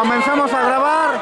Comenzamos a grabar.